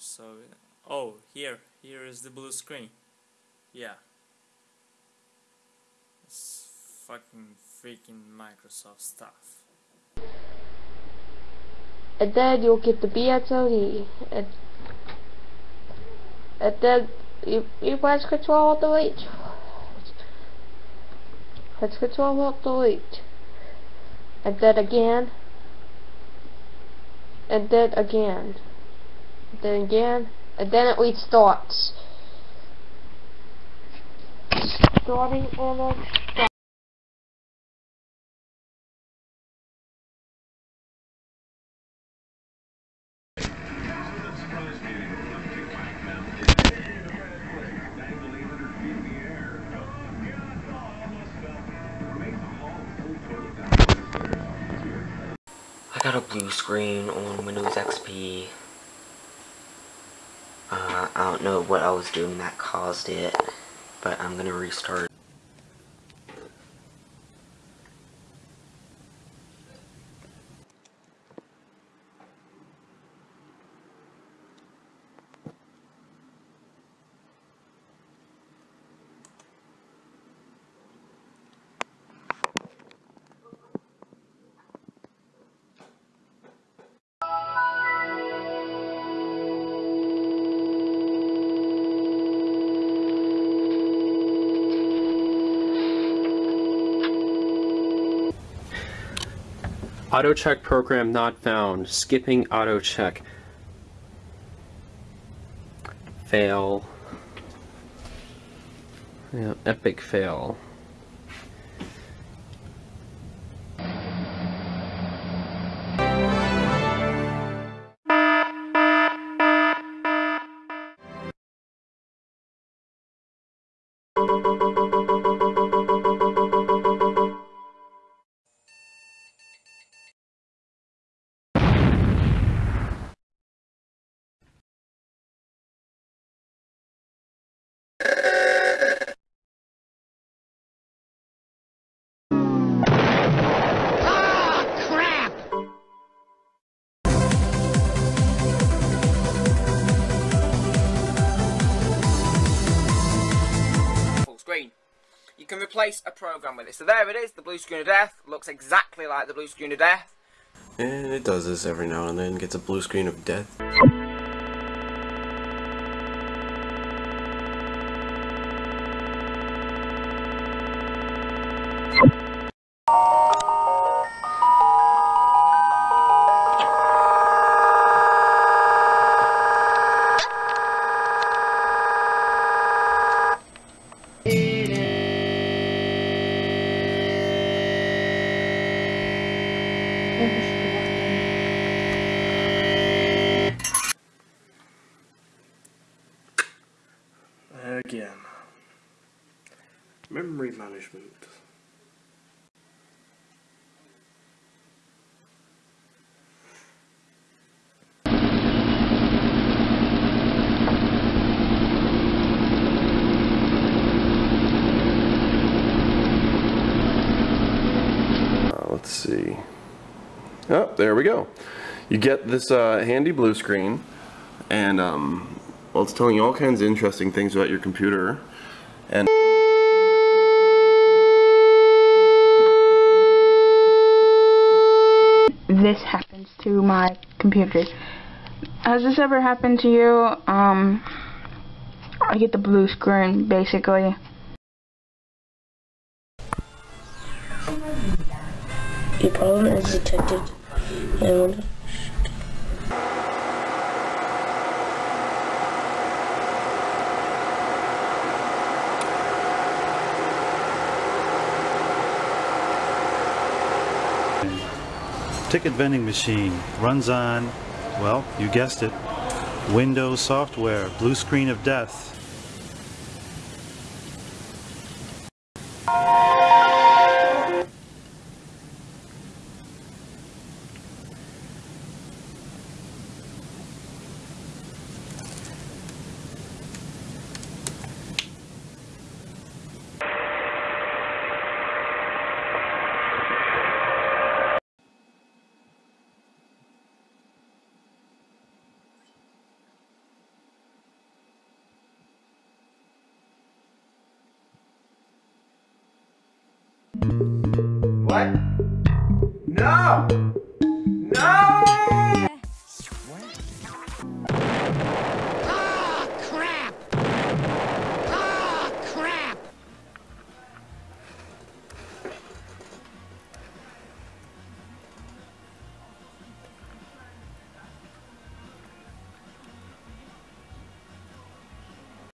so oh here here is the blue screen. Yeah. It's fucking freaking Microsoft stuff. And then you'll get the BSOD and and then you, you press control alt delete press control alt delete and then again. And then again then again, and then it restarts. Starting on a I got a blue screen on Windows XP I don't know what I was doing that caused it, but I'm gonna restart. Auto check program not found. Skipping auto check. Fail. Yeah, epic fail. you can replace a program with it. So there it is, the blue screen of death. Looks exactly like the blue screen of death. And it does this every now and then, gets a blue screen of death. Again. Memory management. Uh, let's see. Oh, there we go. You get this uh, handy blue screen, and um, well, it's telling you all kinds of interesting things about your computer. And this happens to my computer. Has this ever happened to you? Um, I get the blue screen, basically. Your problem is detected and Ticket vending machine runs on, well, you guessed it, Windows software, blue screen of death. What? No!